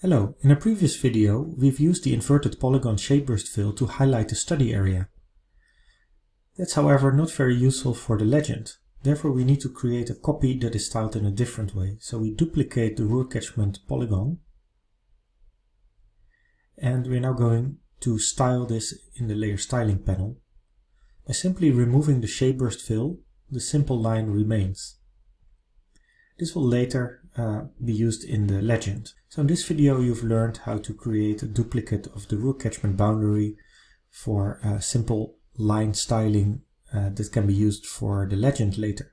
Hello, in a previous video we've used the inverted polygon shapeburst fill to highlight the study area. That's however not very useful for the legend. Therefore we need to create a copy that is styled in a different way. So we duplicate the ruler catchment polygon and we're now going to style this in the layer styling panel. By simply removing the shapeburst fill, the simple line remains. This will later uh, be used in the legend. So in this video you've learned how to create a duplicate of the ruler catchment boundary for simple line styling uh, that can be used for the legend later.